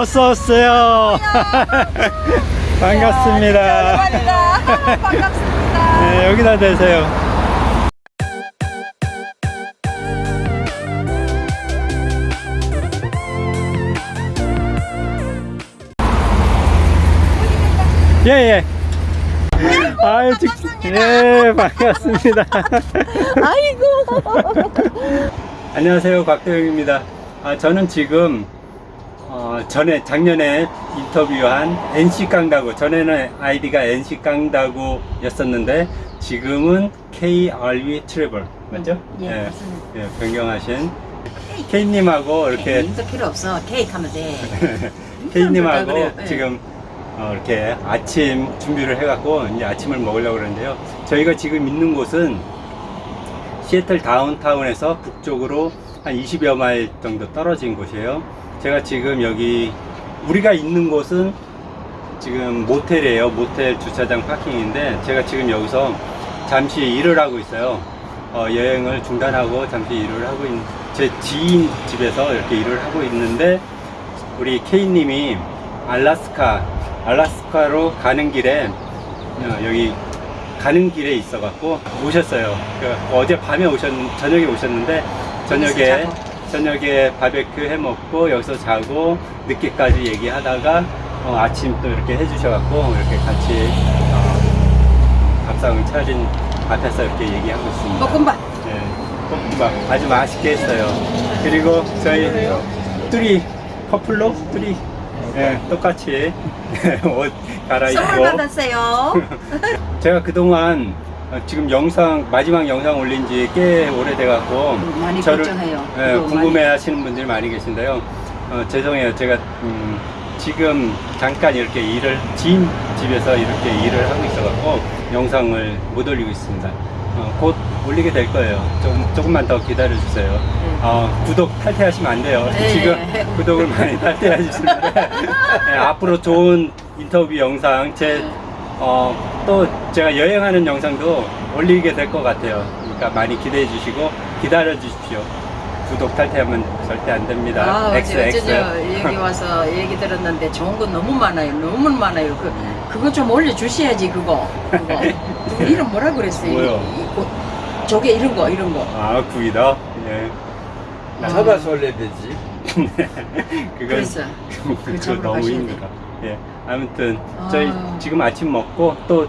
어서 오세요. 반갑습니다. 반갑습니다. 네, 여기다 대세요. 예, 예. 아유, 직, 예, 반갑습니다. 아이고. 안녕하세요, 곽도영입니다. 아, 저는 지금 어, 전에 작년에 인터뷰한 NC 깡다구 전에는 아이디가 NC 깡다구 였었는데 지금은 KRV 트래블 맞죠? 예, 맞습니다. 예, 변경하신 K님하고 이렇게 인도 필요 없어. 케이크 하면 돼. K님하고 그래요. 예. 지금 어, 이렇게 아침 준비를 해갖고 이제 아침을 먹으려고 그러는데요. 저희가 지금 있는 곳은 시애틀 다운타운에서 북쪽으로 한 20여 마일 정도 떨어진 곳이에요. 제가 지금 여기 우리가 있는 곳은 지금 모텔이에요. 모텔 주차장 파킹인데 제가 지금 여기서 잠시 일을 하고 있어요. 어, 여행을 중단하고 잠시 일을 하고 있는 제 지인 집에서 이렇게 일을 하고 있는데 우리 K님이 알라스카 알라스카로 가는 길에 어, 여기 가는 길에 있어 갖고 오셨어요. 그 어제 밤에 오셨 저녁에 오셨는데 저녁에 저녁에 바베큐 해 먹고 여기서 자고 늦게까지 얘기하다가 어, 아침 또 이렇게 해주셔갖고 이렇게 같이 어, 밥상을 차린 앞에서 이렇게 얘기하고 있습니다. 볶음밥. 네, 볶음밥 아주 맛있게 했어요. 그리고 저희 뚜리 커플로 뚜리 예, 똑같이 옷 갈아입고 선물 받았어요. 제가 그동안 어, 지금 영상 마지막 영상 올린 지 꽤 오래돼 갖고 많이 걱정해요. 예, 궁금해 하시는 분들이 많이 계신데요. 어, 죄송해요. 제가 음, 지금 잠깐 이렇게 일을 지인 집에서 이렇게 일을 하고 있어 갖고 영상을 못 올리고 있습니다. 어, 곧 올리게 될 거예요. 조금, 조금만 더 기다려 주세요. 어, 구독 탈퇴하시면 안 돼요. 네. 지금 구독을 많이 탈퇴해 주시는데 예, 앞으로 좋은 인터뷰 영상 제 어, 또 제가 여행하는 영상도 올리게 될 것 같아요. 그러니까 많이 기대해 주시고 기다려 주십시오. 구독 탈퇴하면 절대 안 됩니다. 아, XX. 어제 여기 와서 얘기 들었는데 좋은 건 너무 많아요. 너무 많아요. 그 그거 좀 올려주셔야지 그거. 그거. 그거 이름 뭐라 그랬어요? 뭐요? 이- 이- 저게 이런 거 이런 거. 아, 구이다. 예. 잡아서 올려야 되지. 그건 그랬어. 그거 너무 힘들어. 예. 아무튼 저희 아. 지금 아침 먹고 또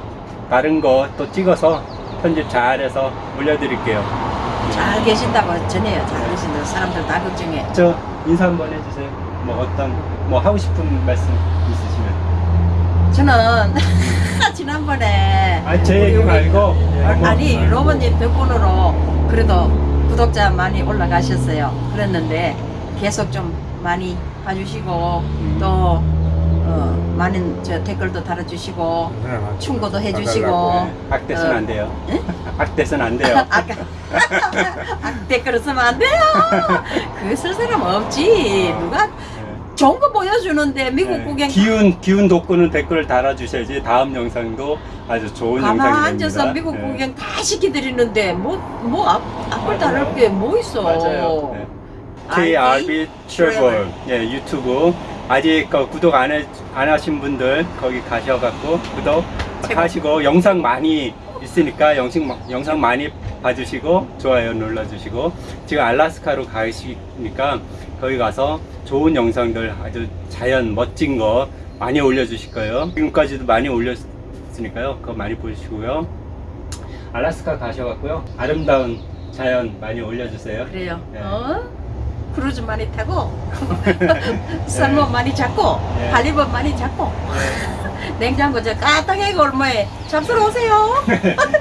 다른 거 또 찍어서 편집 잘해서 올려드릴게요. 잘 계신다고 전해요. 잘 계신다고 사람들 다 걱정해. 저 인사 한번 해주세요. 뭐 어떤 뭐 하고 싶은 말씀 있으시면. 저는 지난번에 아, 제 얘기 말고. 아, 뭐- 아니 로버님 덕분으로 그래도 구독자 많이 올라가셨어요. 그랬는데 계속 좀 많이 봐주시고 음. 또 어, 많은 저 댓글도 달아주시고 충고도 해주시고 네, 악대선 어, 안 돼요. 예? 악대선 안 돼요. 아까 아, 댓글을 쓰면 안 돼요. 그거 쓸 사람 없지. 누가 좋은 거 보여주는데 미국 네. 구경 기운 기운 돋구는 댓글을 달아주셔야지 다음 영상도 아주 좋은 가만 영상이 앉아서 됩니다. 미국 네. 구경 다 시켜드리는데 뭐뭐 앞을 다를 맞아요. 게뭐 있어. 맞아요. 네. RB KRB 트래블 예 유튜브 아직 그 구독 안, 해, 안 하신 분들 거기 가셔갖고 구독. 하시고 영상 많이 있으니까 영상, 영상 많이 봐주시고 좋아요 눌러주시고 지금 알라스카로 가시니까 거기 가서 좋은 영상들 아주 자연 멋진 거 많이 올려주실 거예요 지금까지도 많이 올렸으니까요 그거 많이 보시고요 알라스카 가셔갖고요 아름다운 자연 많이 올려주세요 그래요. 네. 어? 크루즈 많이 타고 salmon 많이 잡고 네. halibut 많이 잡고 냉장고 저 가득하게 얼마에 잡수러 오세요.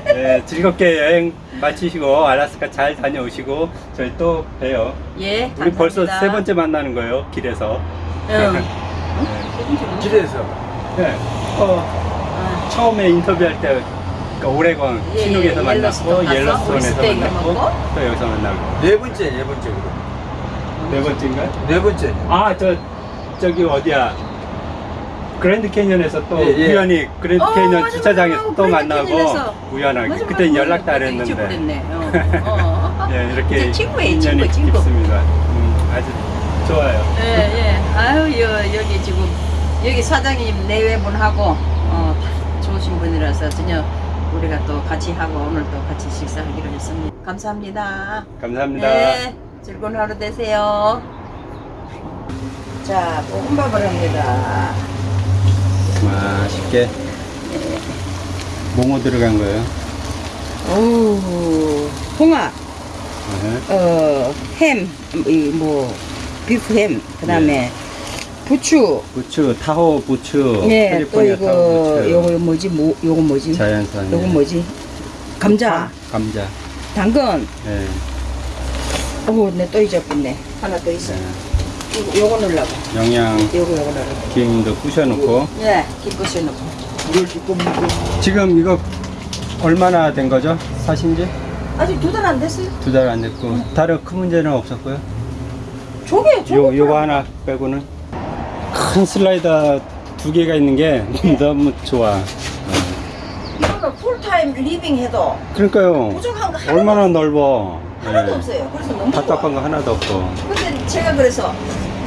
네, 즐겁게 여행 마치시고 알라스카 잘 다녀오시고 저희 또 봬요. 예, 감사합니다. 우리 벌써 세 번째 만나는 거예요 길에서. 응. 네. 길에서. 네. 어, 아, 처음에 인터뷰할 때그 오레곤 예, 신욱에서 예, 만났고 옐로스톤 옐로스톤에서 만났고. 또 여기서 만나고 네 번째, 네 번째 그럼. 네 번째인가요? 네 번째. 아 저 저기 어디야 그랜드 캐니언에서 또 예, 예. 우연히 그랜드 어, 캐니언 맞아, 주차장에서 맞아. 또 그랜드 만나고 캐니언에서. 우연하게 맞아, 그때 맞아. 안 그때 했는데. 어, 어. 예, 이렇게 친구예요, 인연이 친구, 친구. 깊습니다. 음, 아주 좋아요. 예, 예. 아유, 여, 여기 지금, 여기 사장님 내외분하고, 어, 다 좋으신 분이라서 전혀 우리가 또 같이 하고 오늘 또 같이 식사하기로 했습니다. 감사합니다. 감사합니다. 네, 즐거운 하루 되세요. 자, 볶음밥을 합니다. 맛있게. 뭐뭐 들어간 거예요? 오, 홍합, 네. 어, 햄, 이 뭐, 비프 햄, 그 다음에 부추, 부추, 타호 부추, 예, 또 이거, 요거 뭐지, 뭐, 요거 뭐지? 자연산, 요거 뭐지? 감자, 감자, 당근, 예, 오, 내또 잊어버렸네. 하나 더 있어. 예. 요거, 요거 넣으려고. 영양 요거, 요거 넣으려고. 김도 부셔놓고 예, 기껏이 넣고. 지금 이거 얼마나 된 거죠? 사신지 아직 두 달 안 됐어요. 두 달 안 됐고 다른 큰 문제는 없었고요. 조개, 조개. 요 요거 하나 빼고는 큰 slider 두 개가 있는 게 너무 좋아. 이거는 full time living 해도 그러니까요. 부족한 거 하나도, 얼마나 넓어. 하나도 예. 없어요. 그래서 너무. 답답한 거 하나도 없고. 근데 제가 그래서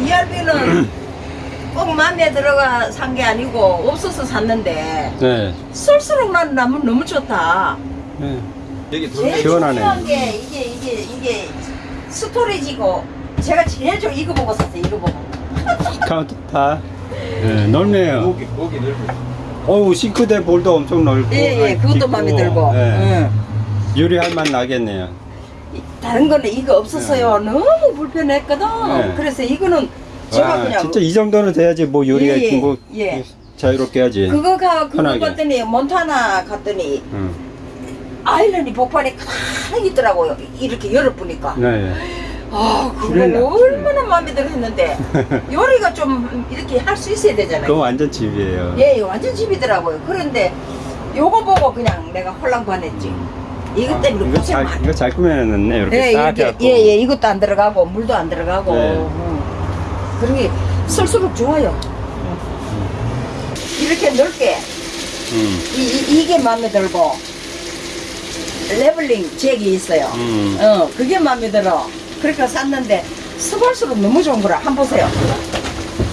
RV는 꼭 마음에 들어가 산 게 아니고 없어서 샀는데 네. 쓸수록 난 나면 너무 좋다. 네. 여기 제일 돌 시원하네. 중요한 게 이게 이게 이게 storage고 제가 제일 좀 이거 보고 샀어요. 이거 보고. countertop. 네, 넓네요. 목이 목이 넓어. 어우 싱크대 bowl도 엄청 넓고. 예예, 아이, 그것도 깊고. 마음에 들고. 네. 응. 요리할 맛 나겠네요. 이- 다른 거는 이거 없었어요. 너무 불편했거든. 네. 그래서 이거는 제가 와, 그냥 진짜 이 정도는 돼야지 뭐 요리가 예, 예, 뭐 예. 자유롭게 하지. 그거 가 그거 편하게. 갔더니 몬타나 갔더니 응. 아일랜드 복판에 가만히 있더라고요. 이렇게 열어보니까. 네. 아, 그거 그래요. 얼마나 마음에 들어 했는데 요리가 좀 이렇게 할 수 있어야 그거 되잖아요. 완전 집이에요. 예, 완전 집이더라고요. 그런데 요거 보고 그냥 내가 홀랑 반했지. 이것 아, 때문에 이거 고생 잘 많이. 이거 잘 꾸며놨네. 이렇게 예, 딱 이게, 해갖고. 예, 예, 이것도 안 들어가고 물도 안 들어가고. 네. 응. 그런 게 쓸수록 좋아요. 이렇게 넓게 음. 이, 이, 이게 마음에 들고 레벨링 잭이 있어요. 음. 어, 그게 마음에 들어. 그러니까 샀는데 써볼수록 너무 좋은 거라. 한번 보세요.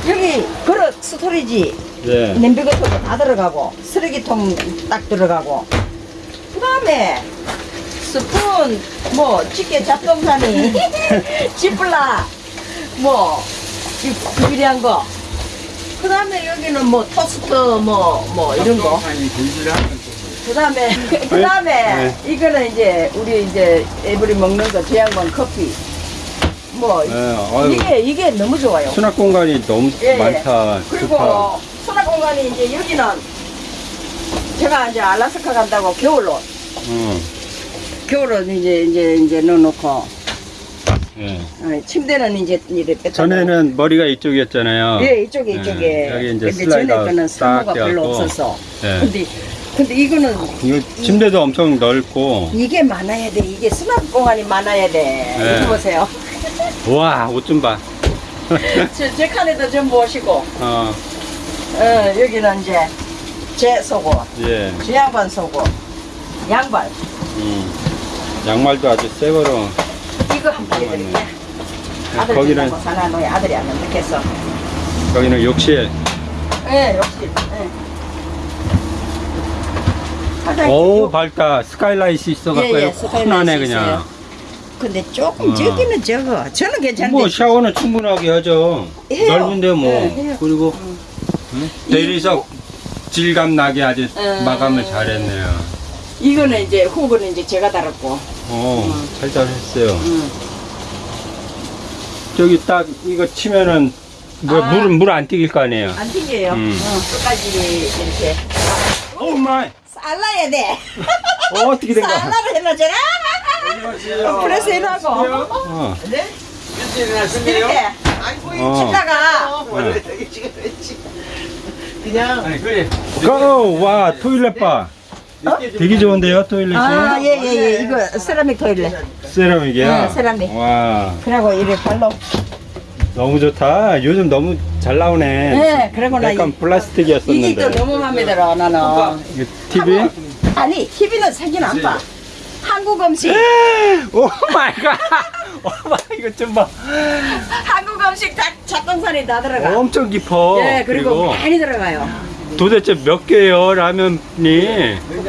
여기 그릇 storage 네. 냄비 같은 거 다 들어가고 쓰레기통 딱 들어가고 그 다음에 스푼 뭐 찌개 잡동사니 Ziploc 뭐 이- 비리한 거 그 다음에 여기는 뭐 토스트 뭐 뭐 이런 거 그 다음에, 그 다음에, 이거는 이제, 우리 이제, every 먹는 거, 제양반 커피. 뭐, 네. 이게, 이게 너무 좋아요. 수납 공간이 너무 예, 예. 많다. 그리고, 좋다. 수납 공간이 이제 여기는, 제가 이제 알라스카 간다고 겨울로, 음. 겨울로 이제, 이제, 이제 넣어놓고, 예. 어, 침대는 이제, 이래 뺐다. 전에는 머리가 이쪽이었잖아요. 예, 이쪽에, 예, 이쪽에. 여기 이제 근데 전에 슬라이더 거는 딱 사무가 별로 돼갖고. 없어서. 예. 근데, 근데 이거는, 이거 침대도 엄청 넓고. 이게 많아야 돼. 이게 수납 공간이 많아야 돼. 네. 이거 보세요. 와, 옷 좀 봐. 제, 제 칸에도 좀 보시고, 어, 어, 여기는 이제 제 속옷, 예. 제 양반 속옷, 양발. 음. 양말도 아주 새 거로. 이거 한 번 해드릴게. 아들 거기는- 거기는 사놔놓이 아들이 안 넣겠어. 여기는 욕실. 예. 예. 화장실 오, 요- 밝다. 스카이라이트 있어갖고 예, 예, 스카이라이트 그냥. 있어요. 근데 조금 어. 적기는 적어. 저는 괜찮은데. 뭐 샤워는 충분하게 하죠. 해요. 넓은데 뭐. 네. 그리고 응? 대리석 질감 나게 아주 음. 마감을 잘했네요. 이거는 이제 후보는 이제 제가 달았고. 어, 음. 잘 잘했어요. 음. 저기 딱 이거 치면은 뭐 아. 물은 물안 튀길 거 아니에요. 안 튕겨요. 음. 어, 끝까지 이렇게. oh my. 잘라야 돼. 어, 어떻게 된 거야? 잘라를 해놔잖아. 안녕하세요. 그래서 이러고. 어. 네? 이렇게 어. 치다가 그냥 아니 그래. go! 와, toilet 봐. 되게 좋은데요, toilet이? 아, 예, 예, 예. 이거 세라믹 toilet. 세라믹이야? 네, 세라믹. 와, 그리고 이래 발로. 너무 좋다. 요즘 너무 잘 나오네. 네, 그러고 나 약간 이- 플라스틱이었었는데. 이게 또 너무 마음에 들어, 나는. 이게 TV? 아니, TV는 사진 안 봐. 한국 음식. oh my God! Oh my 이거 좀 봐. 한국 조금씩 자, 잡동산이 다 들어가. 엄청 깊어. 예, 그리고, 많이 들어가요. 도대체 몇 개예요 라면이?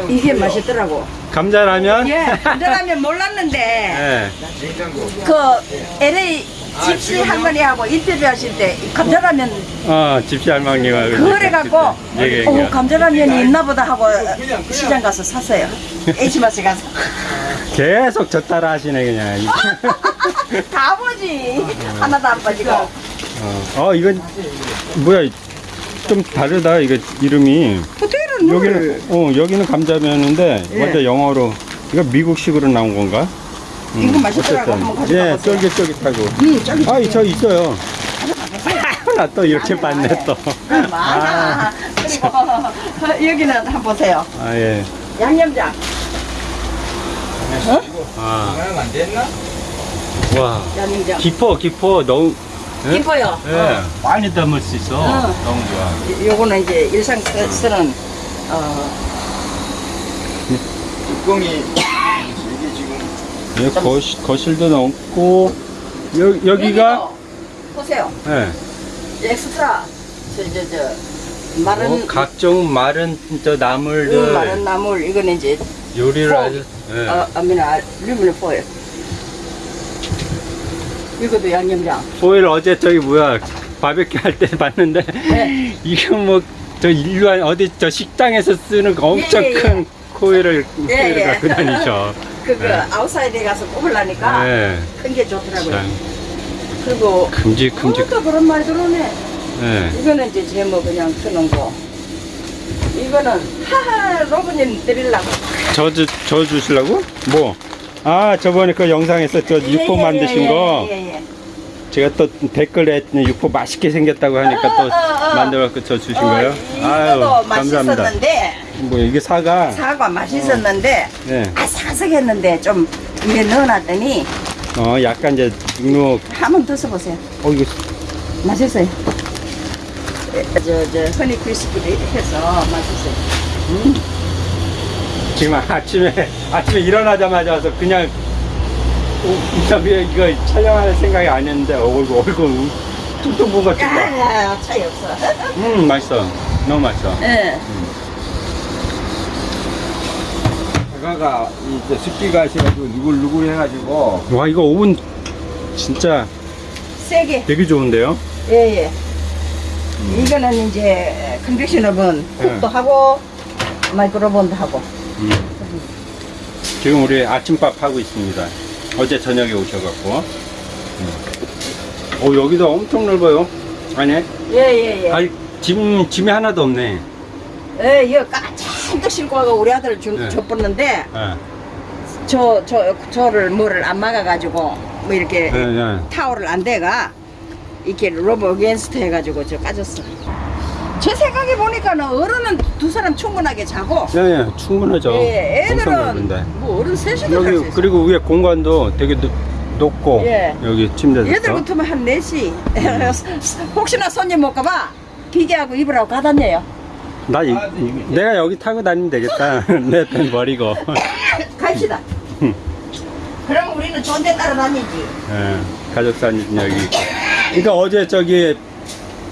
이게 맛있더라고. 감자라면? 예, 감자라면 몰랐는데 예. 그 LA 집시 할머니하고 인터뷰 하실 때 감자라면 어, 집시 할머니가 그래갖고 얘기해. 어, 감자라면이 있나 보다 하고 시장 가서 샀어요. H마트 가서. 계속 저 따라 하시네 그냥. 다 보지. 하나도 안 빠지고. 어, 어 이건 뭐야? 좀 다르다 이거 이름이. 호텔은 뭘? 여기는 어 여기는 감자면인데 예. 완전 영어로 이거 미국식으로 나온 건가? 이거 맛있더라고. 한번 가져가 예. 쫄깃쫄깃하고. 음, 저기 아, 저 있어요. 나 또 이렇게 봤네 또. 많아. 그리고 여기는 한번 보세요. 아 예. 양념장. 아, 하나는 안 됐나? 와. 양념장. 깊어, 깊어. 너무. 예? 이뻐요. 예, 많이 담을 수 있어. 어. 너무 좋아. 요거는 이제 일상 쓰- 쓰는 어, 뚜껑이 이게 지금 예, 거실, 거실도 넘고 여, 여기가 보세요. 예. 엑스트라 저 저 저 마른 어, 각종 마른 저 나물들 음, 마른 나물 이거는 이제 요리를 포. 아주 예. 어, 아미나 류블 포일. 이것도 양념장. 포일 어제 저기 뭐야 바베큐 할 때 봤는데 네. 이거 뭐저 일반 어디 저 식당에서 쓰는 거 엄청 예, 예, 예. 큰 포일을 예, 포일을 예. 갖고 다니죠. 그거 네. outside에 가서 꼽으려니까 예. 큰게 좋더라고요. 참 그리고 큼직큼직. 또 그런 말 들어오네. 예. 이거는 이제 제뭐 그냥 쓰는 거. 이거는 하하 로봇님 드리려고. 저, 주, 저 주시려고? 뭐? 아, 저번에 그 영상에서 저 육포 예, 예, 만드신 예, 거. 제가 또 댓글에 육포 맛있게 생겼다고 하니까 또 어, 어, 어. 만들어갖고 저 주신 어, 거예요? 이거도 맛있었는데 뭐 이게 사과? 사과 맛있었는데 예. 아삭아삭했는데 좀 위에 넣어놨더니 어, 약간 이제 육류, 한번더 써보세요. 어, 이거 맛있어요. 저저 허니 크리스피를 해서 맛있어요. 음. 지금 아침에, 아침에 일어나자마자 와서 그냥 오, 인터뷰에 이거 촬영할 생각이 아니었는데 얼굴, 얼굴 퉁퉁 부은 것 같은 거. 야 차이 없어. 음, 맛있어. 너무 맛있어. 예. 사과가 이제 습기가 있어가지고 누글누글 해가지고 와, 이거 오븐 진짜 세게. 되게 좋은데요? 예, 예. 이거는 이제 컨벡션 오븐 네. 쿡도 하고 마이크로본도 하고. 음. 지금 우리 아침밥 하고 있습니다. 어제 저녁에 오셔갖고. 음. 오, 여기도 엄청 넓어요. 아니, 예, 예, 예. 아니, 짐, 짐이 하나도 없네. 예, 이거 까찬도 싣고 와가 우리 아들 준, 네. 줬었는데 예. 저, 저, 저를 뭐를 안 막아가지고 뭐 이렇게 예, 예. 타월을 안 대가 이렇게 rub against 해가지고 저 까졌어. 제 생각에 보니까는 어른은 두 사람 충분하게 자고 예, 예, 충분하죠. 예, 애들은. 뭐 어른 셋이도 잘수 여기, 있어. 그리고 위에 공간도 되게 높, 높고, 예. 여기 침대도 얘들. 같으면 한 4시 음. 혹시나 손님 올까봐 기계하고 입으라고 가다녀요 나, 이, 아, 네. 내가 여기 타고 다니면 되겠다. 내편 버리고. 갑시다 그럼 우리는 좋은 데 따라 다니지 예, 가족사진 여기 있고. 그러니까 어제 저기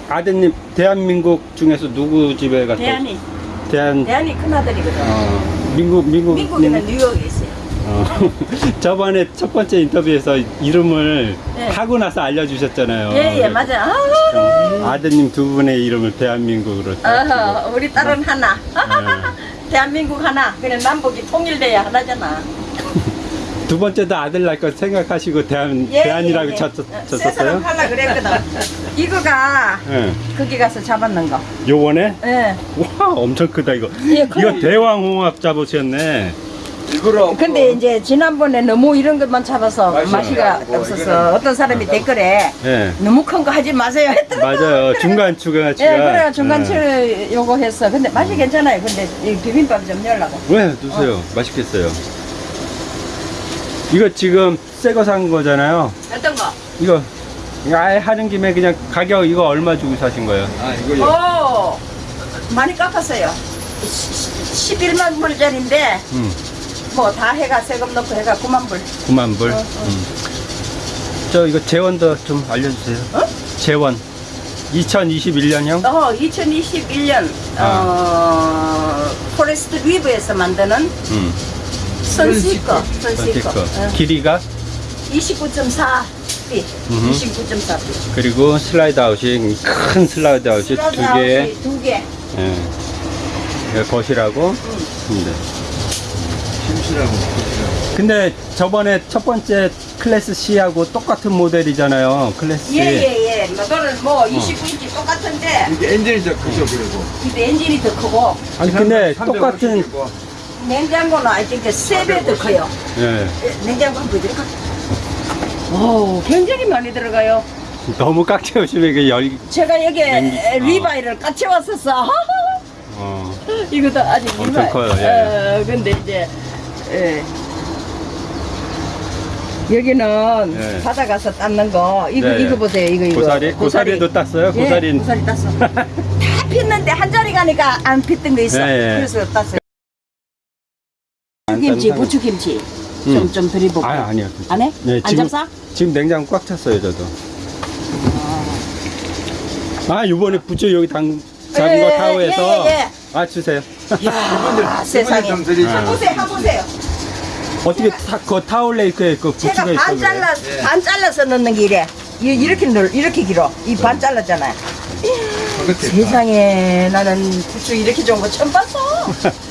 아드님 대한민국 중에서 누구 집에 갔어? 대한이 대한 대한이 큰 아들이거든 어, 미국 미국 미국에는 뉴욕에 있어요 어, 저번에 첫 번째 인터뷰에서 이름을 네. 하고 나서 알려주셨잖아요. 예예 맞아 아, 어, 아드님 두 분의 이름을 대한민국으로. 어허, 우리 딸은 하나 네. 대한민국 하나 그냥 남북이 통일돼야 하나잖아 두 번째도 아들 낳을 거 생각하시고 대한 예, 대한이라고 예, 예. 쳤, 쳤었어요? 하려 그랬거든 이거가 예. 거기 가서 잡았는 거 요번에 예. 와 엄청 크다 이거. 예. 이거 대왕홍합 잡으셨네. 이거로 근데 이제 지난번에 너무 이런 것만 잡아서 맛이 맛이가 없고, 없어서 이거는 어떤 사람이 댓글에 예. 너무 큰 거 하지 마세요 했더라고. 맞아요. 중간 추가 예, 추가. 그래 중간치 예. 요거 했어. 근데 맛이 괜찮아요. 근데 이 비빔밥 좀 열라고. 왜 드세요? 맛있겠어요. 이거 지금 새 거 산 거잖아요. 어떤 거? 이거 이거 아예 하는 김에 그냥 가격 이거 얼마 주고 사신 거예요? 아 이거 오, 많이 깎았어요. 11만 불짜리인데 음, 뭐 다 해가 세금 넣고 해가 9만 불. 9만 불. 어, 어. 음. 저 이거 재원도 좀 알려주세요. 어? 재원 2021년형 어, 2021년 어, Forest River에서 만드는 음, Sunseeker, Sunseeker Sunseeker. 어, 길이가 29.4 피, 음흠. 29.4 피. 그리고 slide out이 큰 slide out이 두 개. 두 개. 예. 거실하고. 네. 침실하고 침실하고. 근데 저번에 첫 번째 class C하고 똑같은 모델이잖아요. class C. 예 예 예. 너는 뭐 29인치 똑같은데 이게 엔진이 더 크죠 그리고. 근데 엔진이 더 크고 아니 근데 350 똑같은 이고. 냉장고는 아직 세배 더 커요. 예. 예, 냉장고 한번 보여드릴까? 오, 굉장히 많이 들어가요. 너무 꽉 채우시면 이게 열 제가 여기 냉- 에, 어. 리바이를 같이 왔었어. 어. 이것도 아직 엄청 리바이. 커요, 예, 어, 근데 이제 예. 여기는 예. 바다 가서 닦는 거 이거 네, 이거 예. 보세요 이거 이거 고사리 고사리도 땄어요. 예, 고사리. 고사리 땄어 다 폈는데 한 자리 가니까 안 폈던 거 있어 예, 예. 그래서 땄어요 안 김치 딴 부추김치 음. 좀 좀 드리고 아 아니요. 안 해? 네, 안 지금- 잡사? 지금 냉장고 꽉 찼어요, 저도. 아, 요번에 부처 여기 당, 잡은 예, 거 타오에서. 예, 예, 아, 주세요. 야 세상에 좀 드리죠. 한 보세요 한 보세요 어떻게 타, 그 타올레이크에 그 부추가 제가 있어. 반? 잘라 예. 반 잘라서 넣는 게 이래 이- 이렇게 늘 이렇게 길어 이 반 잘랐잖아요 그렇게 세상에 나는 부추 이렇게 좋은 거 처음 봤어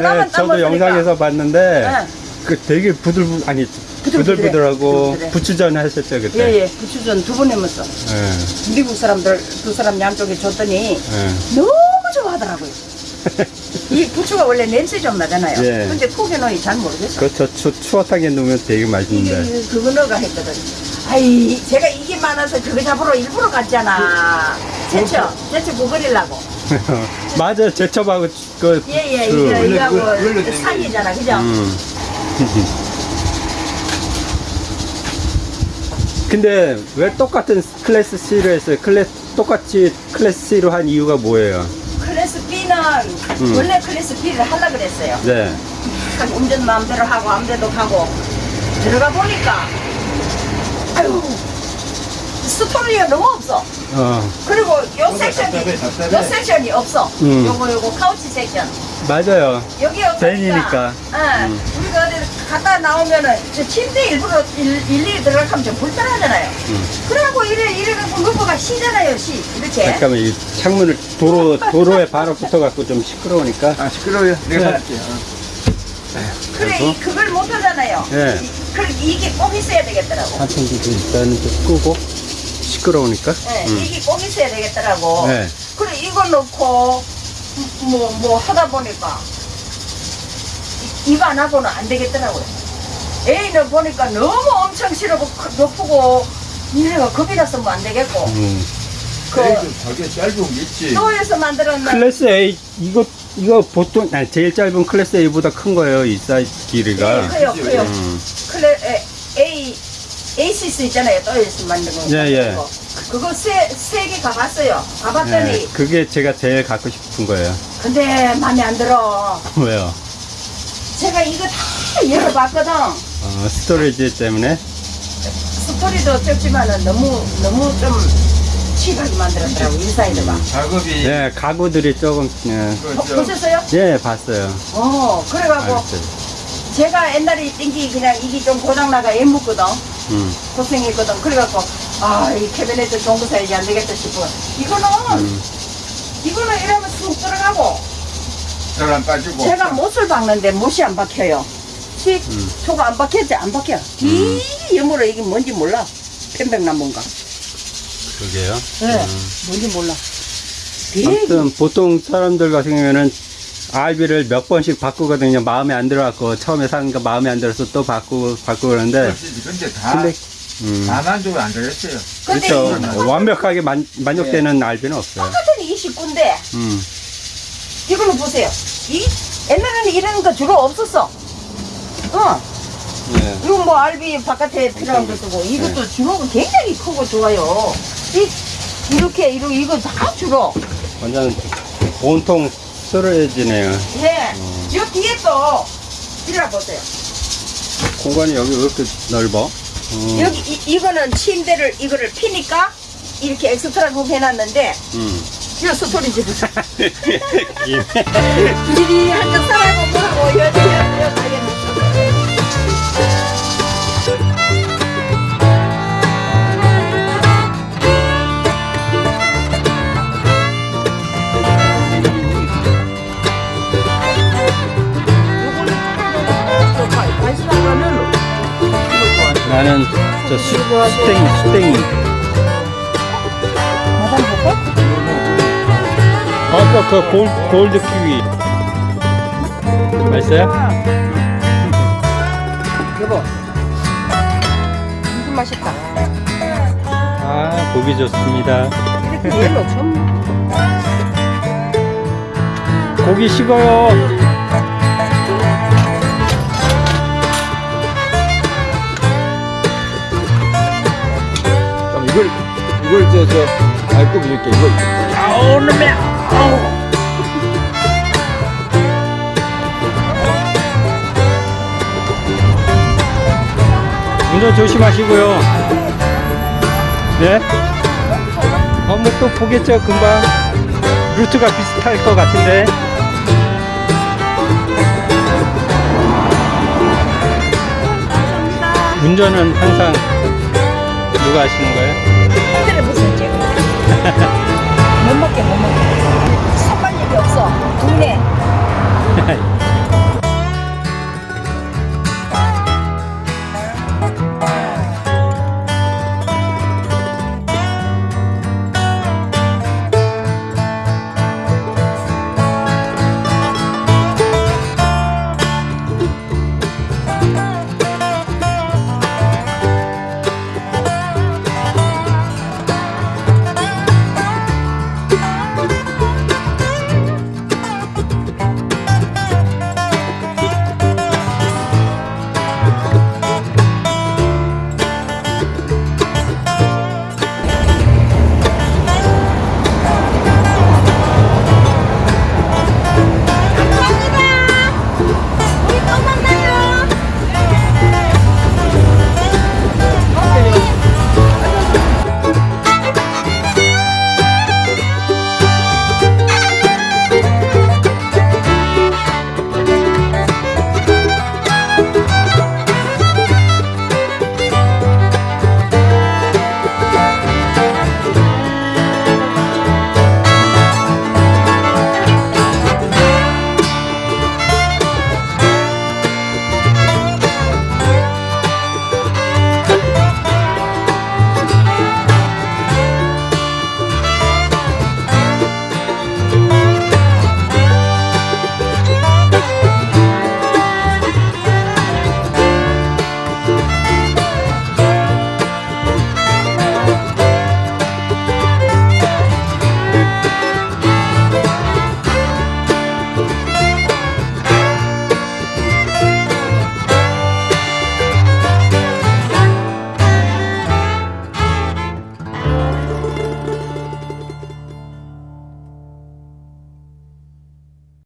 나만 네, 따고 저도 영상에서 봤는데, 네. 그 되게 부들부, 아니, 부들부들해. 부들부들하고 부들부들해. 부추전 하셨죠, 그때? 예예 부추전 두 번 해먹었어 예, 미국 사람들 두 사람 양쪽에 줬더니 예. 너무 좋아하더라고요 이 부추가 원래 냄새 좀 나잖아요 예. 근데 속에 넣이 잘 모르겠어 그저 추어탕에 넣으면 되게 맛있는데. 이게 그거 넣어가 했거든 아이 제가 이게 많아서 그거 잡으러 일부러 갔잖아 제쳐 제쳐 구부리려고 맞아, 제첩하고 그. 예예 그- 이거 이거하고 그걸- 원래 사이잖아 그죠 음. 근데 왜 똑같은 클래스 C로 했어요? 클래스 똑같이 class C로 한 이유가 뭐예요? class B는 음. 원래 class B를 하려 그랬어요 네. 참 운전 마음대로 하고 아무데도 가고 들어가 보니까 아유 storage가 너무 없어 어, 그리고 요 섹션이 답답해, 답답해. 요 섹션이 없어 음. 요거 요거 couch 섹션 맞아요. 여기 없으니까. 응. 음. 우리가 어디 갔다 나오면은 저 침대 일부러 일, 일일이 들어가면 좀 불편하잖아요 음. 그래갖고 이래 이래 갖고 roof가 쉬잖아요 쉬 이렇게 잠깐만 이 창문을 도로 도로에 바로 붙어갖고 좀 시끄러우니까. 아 시끄러워요. 내가 네. 사줄게요. 그래 그래서? 이, 그걸 못 하잖아요 네. 이, 그, 이게 꼭 있어야 되겠더라고 한편도 일단은 좀 끄고 시끄러우니까. 네, 음. 이게 꼭 있어야 되겠더라고. 네. 그래, 이거 넣고, 뭐, 뭐 하다 보니까, 이- 이거 안 하고는 안 되겠더라고요. 애는 보니까 너무 엄청 싫어고, 크- 높고, 얘가 겁이 나서 뭐 안 되겠고, 음. 그, 저게 짧은 게 있지. Thor에서 만들었는, class A 이거 이거 보통 아니, 제일 짧은 class A보다 큰 거예요 이 사이즈 길이가. 네, 커요, 커요. 음. Axis 있잖아요. Thor에서 만든 거. 예, 예. 그거. 그거 세, 세 개 가봤어요. 가봤더니, 네, 그게 제가 제일 갖고 싶은 거예요. 근데 마음에 안 들어. 왜요? 제가 이거 다 열어봤거든. 어, storage 때문에. storage도 적지만은 너무 너무 좀 cheap하게 만들었더라고 inside가. 작업이 네, 가구들이 조금 예, 그, 어, 저, 보셨어요? 예 봤어요. 어 그래갖고 알았어요. 제가 옛날에 띵기 그냥 이게 좀 고장나가 애 묻거든 음, 고생했거든 그래갖고 아 이 캐비넷 좋은 거 사야지 안 되겠다 싶어 이거는 음. 이거는 이러면 쑥 들어가고 잘안 빠지고. 제가 못을 박는데 못이 안 박혀요 씩 음. 소가 안 박혔지 안 박혀 이 여물어 이게 뭔지 몰라 편백나무인가 그러게요. 네 음. 뭔지 몰라 되게 아무튼 보통 사람들 같은 경우에는 RB를 몇 번씩 바꾸거든요. 마음에 안 들어갖고 처음에 사는 거 마음에 안 들어서 또 바꾸고 바꾸고 그러는데. 근데 다, 근데 음, 다 만족을 안 되겠어요. 근데 그렇죠. 이 완벽하게 만, 만족되는 RB는 없어요. 똑같은 29인데 음, 이걸로 보세요. 이 옛날에는 이런 거 주로 없었어. 어, 네. 이거 뭐 알비 바깥에 필요한 거 쓰고 이것도 주로가 굉장히 크고 좋아요. 이 이렇게 이렇게 이거 다 주로. 완전 온통 스토리지네요. 예. 저 뒤에 또 이래 보세요. 공간이 여기 왜 이렇게 넓어? 음. 여기 이, 이거는 침대를 이거를 피니까 이렇게 엑스트라 로 해놨는데 음. 이 스토리 집에서 예. 미리 한잔 사라고 뭐하고 여기 여기 가게 나는 저 수, 수땡이, 수땡이. 아까 그 골, 골드 키위. 맛있어요? 여보 무슨 맛있다 아, 보기 좋습니다. 이렇게 얘로 좀 고기 식어요. 이걸 이걸 저저 알고 이렇게 이걸 운전 조심하시고요. 네? 어, 뭐또 보겠죠, 금방. 루트가 비슷할 것 같은데. 운전은 항상 누가 하시는 거예요? 못 먹게 못 먹게. 선반력이 없어 국내